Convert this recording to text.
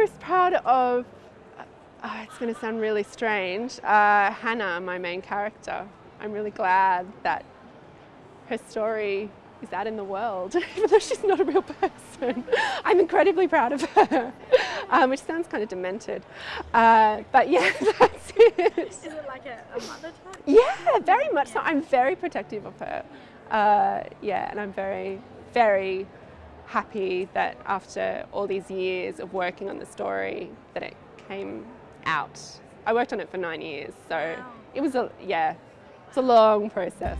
most proud of, oh, it's going to sound really strange, uh, Hannah, my main character. I'm really glad that her story is out in the world, even though she's not a real person. I'm incredibly proud of her, um, which sounds kind of demented. Uh, but yeah, that's it. Is it like a, a mother type? Yeah, very much so. I'm very protective of her. Uh, yeah, and I'm very, very happy that after all these years of working on the story that it came out. I worked on it for nine years, so Wow. it was a, yeah, it's a long process.